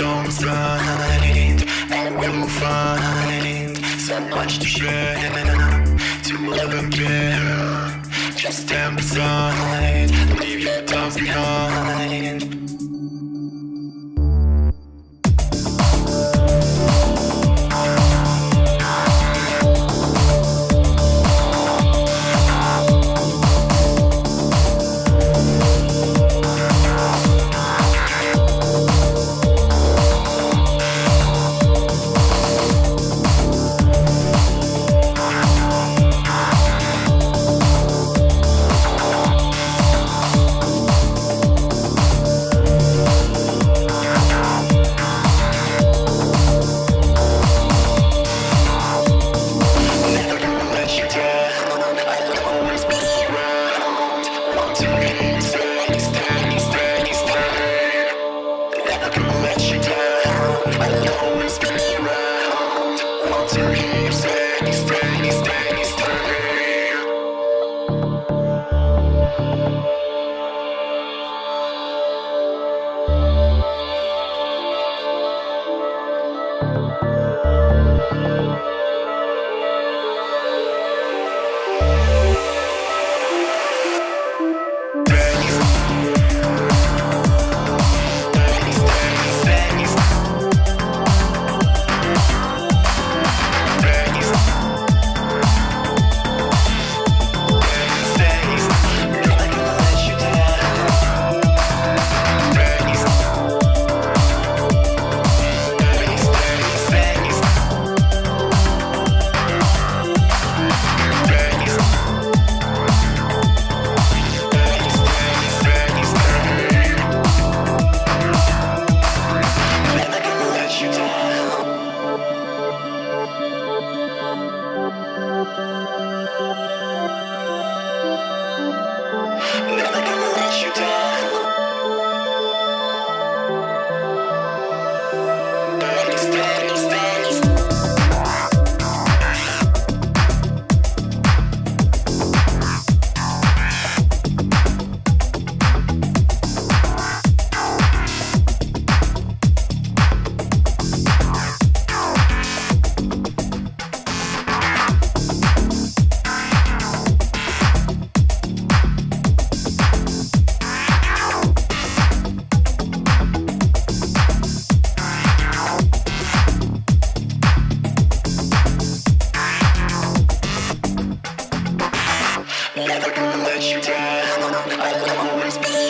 almost right, and we'll find so much to share. To love again, just stand beside, leave your doubts behind. Música you down. I will always be.